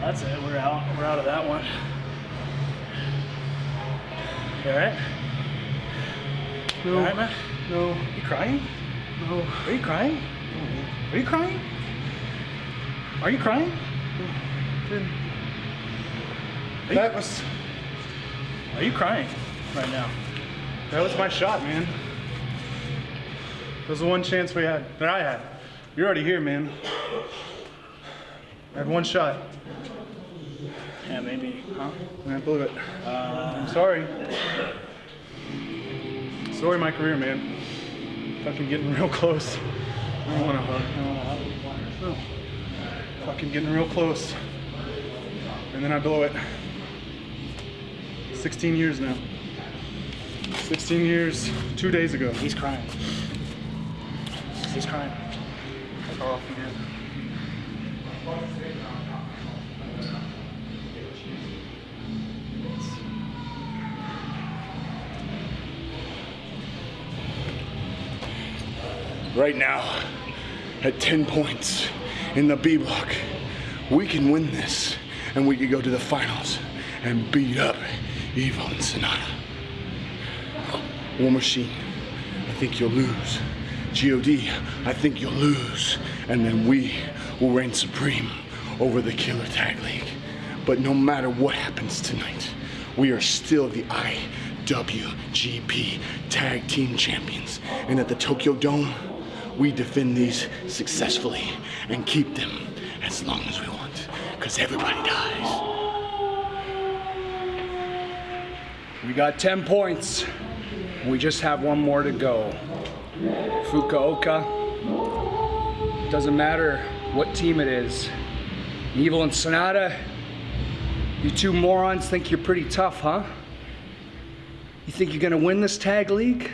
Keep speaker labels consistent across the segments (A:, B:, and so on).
A: that's it. We're out. We're out of that one. You all right?
B: No.
A: You all right, man?
B: No.
A: You crying?
B: No.
A: Are you crying? Are you crying? Are you crying? Are you,
B: That was
A: are you crying right now?
B: that was my shot, man. That was the one chance we had that I had. You're already here, man. I had one shot
A: Yeah, maybe. Huh?
B: and I blew it.
A: Uh,
B: I'm sorry. Sorry, my career, man. Fucking getting real close. I don't want to hug. I don't want to hug. No. Fucking getting real close. And then I blow it. 16 years now. 16 years, two days ago.
A: he's crying. He's crying.
B: off, man.
C: Right now at 10 points in the B block. We can win this and we can go to the finals and beat up Evil and Sanada. War Machine, I think you'll lose. GOD, I think you'll lose. And then we will reign supreme over the Killer Tag League. But no matter what happens tonight, we are still the IWGP Tag Team Champions. And at the Tokyo Dome, we defend these successfully and keep them as long as we want. Because everybody dies.
D: We got 10 points. We just have one more to go. Fukuoka. Doesn't matter what team it is. Evil and Sanada. You two morons think you're pretty tough, huh? You think you're gonna win this tag league?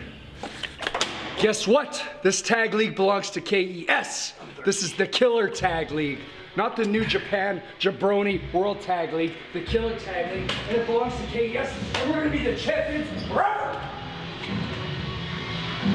D: Guess what? This tag league belongs to KES. This is the Killer Tag League, not the New Japan Jabroni World Tag League, the Killer Tag League, and it belongs to KES, and we're gonna be the champions forever!